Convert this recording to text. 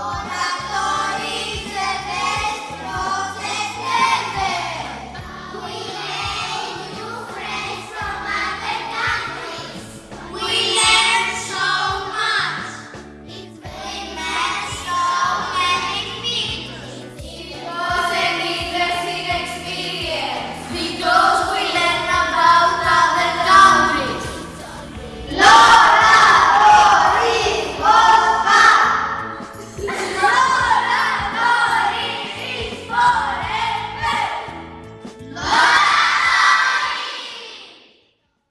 Lord. Five.